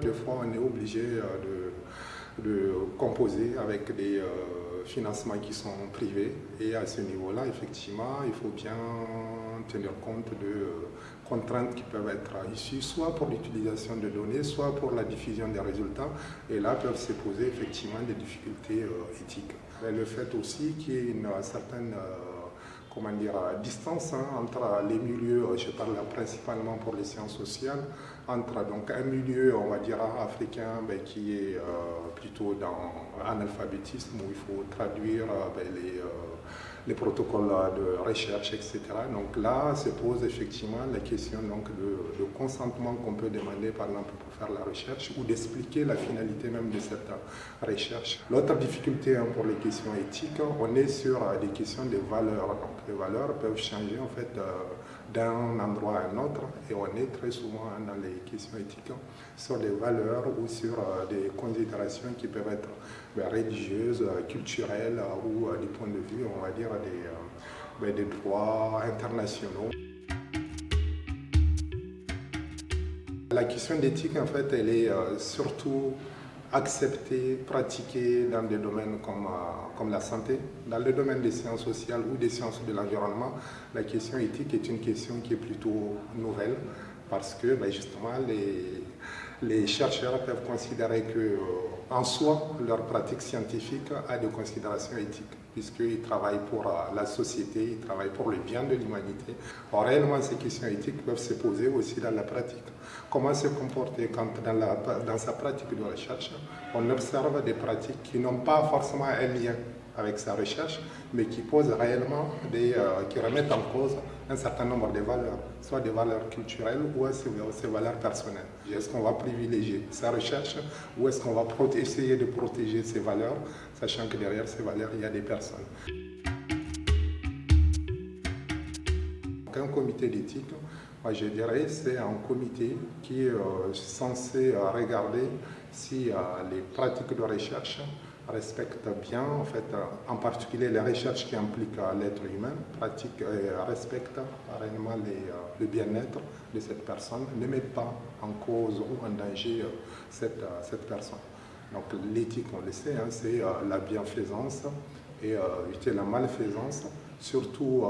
Des fois, on est obligé de, de composer avec des financements qui sont privés et à ce niveau-là, effectivement, il faut bien tenir compte de contraintes qui peuvent être issues soit pour l'utilisation de données, soit pour la diffusion des résultats et là peuvent se poser effectivement des difficultés éthiques. le fait aussi qu'il y ait une certaine comment dire, distance hein, entre les milieux, je parle principalement pour les sciences sociales, entre donc un milieu, on va dire, africain ben, qui est euh, plutôt dans analphabétisme, où il faut traduire euh, ben, les, euh, les, protocoles de recherche, etc. Donc là se pose effectivement la question donc, de, consentement qu'on peut demander, par exemple, pour faire la recherche, ou d'expliquer la finalité même de cette recherche. L'autre difficulté hein, pour les questions éthiques, on est sur des questions de valeurs. Donc les valeurs peuvent changer en fait d'un endroit à un autre et on est très souvent dans les questions éthiques sur des valeurs ou sur euh, des considérations qui peuvent être ben, religieuses, culturelles ou du point de vue, on va dire, des, euh, ben, des droits internationaux. La question d'éthique, en fait, elle est euh, surtout accepter, pratiquer dans des domaines comme, euh, comme la santé. Dans le domaine des sciences sociales ou des sciences de l'environnement, la question éthique est une question qui est plutôt nouvelle parce que ben, justement les, les chercheurs peuvent considérer que euh, en soi, leur pratique scientifique a des considérations éthiques puisqu'ils travaillent pour euh, la société, ils travaillent pour le bien de l'humanité. réellement, ces questions éthiques peuvent se poser aussi dans la pratique. Comment se comporter quand dans, dans sa pratique de recherche, on observe des pratiques qui n'ont pas forcément un lien avec sa recherche, mais qui posent réellement, des, euh, qui remettent en cause un certain nombre de valeurs, soit des valeurs culturelles ou ses valeurs personnelles. Est-ce qu'on va privilégier sa recherche ou est-ce qu'on va essayer de protéger ses valeurs, sachant que derrière ces valeurs, il y a des personnes? Un comité d'éthique, moi je dirais, c'est un comité qui est euh, censé euh, regarder si les pratiques de recherche respecte bien, en fait, en particulier les recherches qui impliquent l'être humain, pratique et respecte réellement euh, le bien-être de cette personne, ne met pas en cause ou en danger euh, cette, euh, cette personne. Donc l'éthique, on le sait, hein, c'est la bienfaisance et éviter la malfaisance, surtout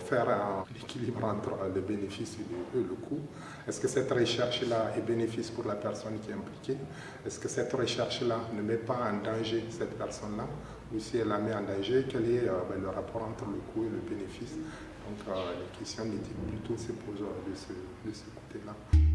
faire un équilibre entre le bénéfice et le, coût. Est-ce que cette recherche-là est bénéfice pour la personne qui est impliquée? Est-ce que cette recherche-là ne met pas en danger cette personne-là? Ou si elle la met en danger, quel est euh, ben, le rapport entre le coût et le bénéfice? Donc euh, les questions d'éthique plutôt se posent de ce côté-là.